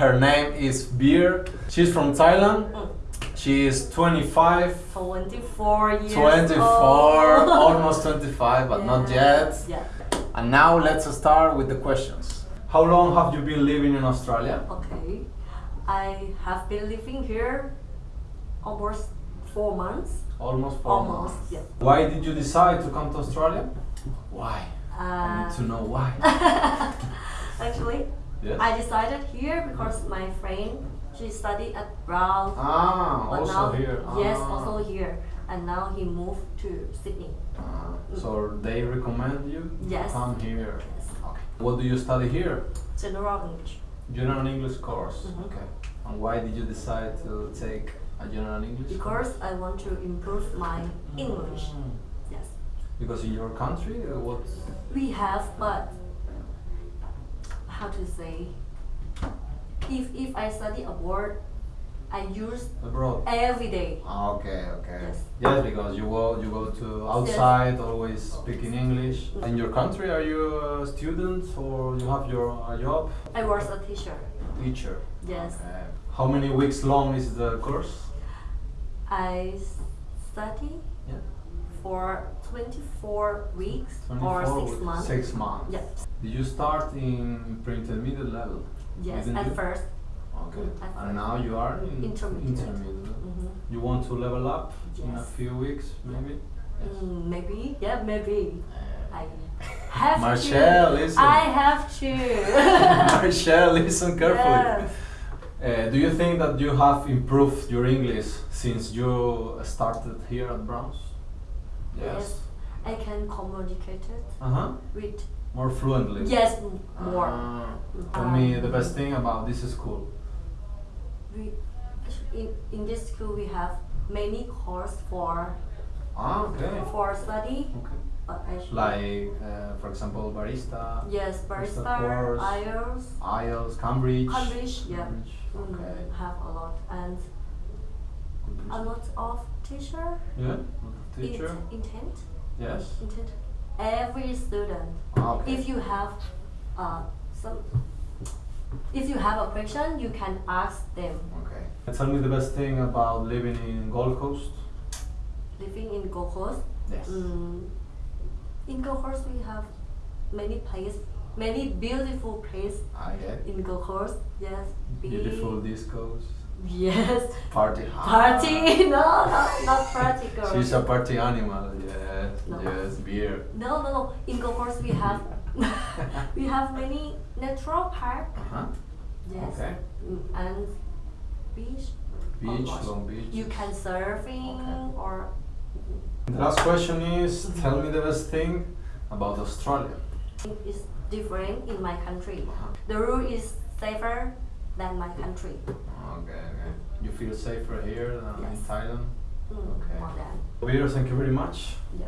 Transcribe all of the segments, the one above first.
Her name is Beer. She's from Thailand. Mm. She is 25, 24 years 24, old. almost 25, but not yet. Yeah. And now let's start with the questions. How long have you been living in Australia? Okay. I have been living here almost four months. Almost four Almost, months. yeah. Why did you decide to come to Australia? Why? I Uh, need to know why. actually, Yes. I decided here because my friend she studied at Brown. ah, but also now, here. Yes, Ah. also here, and now he moved to Sydney. Ah, so they recommend you Yes. to come here. Yes. Okay. What do you study here? General English. General English course. Mhm. Okay. And why did you decide to take a general English? course? Because I want to improve my English. Mm. Yes. Because in your country, uh, what? We have, but how to say? If if I study abroad, I use Abroad. every day. Ah, Okay, okay. Yes. Yes, because you go you go to outside, always speaking English. In your country, are you a student or you have your a job? I was a teacher. Teacher. Yes. Okay. How many weeks long is the course? I study. For 24 weeks 24 or six months. Six months. Yeah. Did you start in pre-intermediate level? Yes, at you? first. Okay. Mm, at And now you are in Intermediate. intermediate. Mhm. You want to level up in a few weeks, maybe? Mm, maybe, yeah, maybe. I have Marcel, to. listen. I have to. Marcel, listen carefully. Yes. Uh, do you think that you have improved your English since you started here at Browns? Yes. I can communicate it Uh huh. with More fluently. yes m- more. for tell me the Um, best thing about this school. We in in this school we have many course for Ah, okay. for study, Okay. but Like, uh, for example, barista, yes, barista barista, course. IELTS, IELTS, Cambridge. Cambridge, yeah. Cambridge, mm, Okay. have a lot and Good a lot of teacher, Yeah. Teacher. int- intent, Yes. intent. Every student, Ah, okay. if you have uh, some, if you have a question, you can ask them. Okay. Tell me the best thing about living in Gold Coast. Living in Gold Coast, Yes. mm, in Gold Coast we have many place, many beautiful place I get. in Gold Coast. Yes. Beautiful discos. Yes, Party. party. no, no, not party girl. She's a party animal. Yes. No. Yes. Beer. No, no, no. In Coast we have we have many natural park. Uh huh. Yes. Okay. Mm, And beach. Oh Beach, gosh. Long Beach. You can surfing Okay. or The last question is: Tell me the best thing about Australia. it's different in my country. Uh-huh. The rule is safer than my country. Okay. Okay. You feel safer here than in Thailand. Mm, Okay. More than. Beer, thank you very much. Yeah.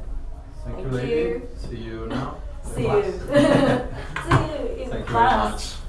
Thank, you, lady. you. See you now. See you. See you in Thank you very class. much.